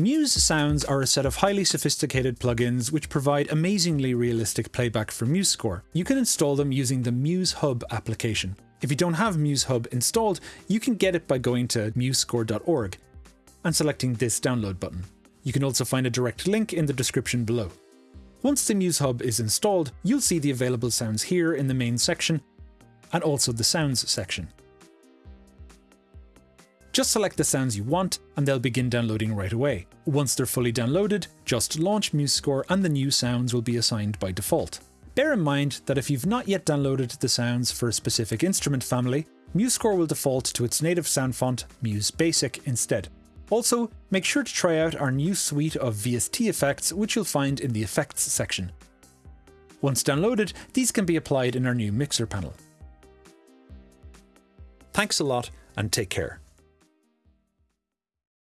Muse Sounds are a set of highly sophisticated plugins which provide amazingly realistic playback for MuseScore. You can install them using the Muse Hub application. If you don't have Muse Hub installed, you can get it by going to musescore.org and selecting this download button. You can also find a direct link in the description below. Once the Muse Hub is installed, you'll see the available sounds here in the main section and also the sounds section. Just select the sounds you want and they'll begin downloading right away. Once they're fully downloaded, just launch MuseScore and the new sounds will be assigned by default. Bear in mind that if you've not yet downloaded the sounds for a specific instrument family, MuseScore will default to its native sound font, MS Basic, instead. Also, make sure to try out our new suite of VST effects, which you'll find in the Effects section. Once downloaded, these can be applied in our new mixer panel. Thanks a lot, and take care.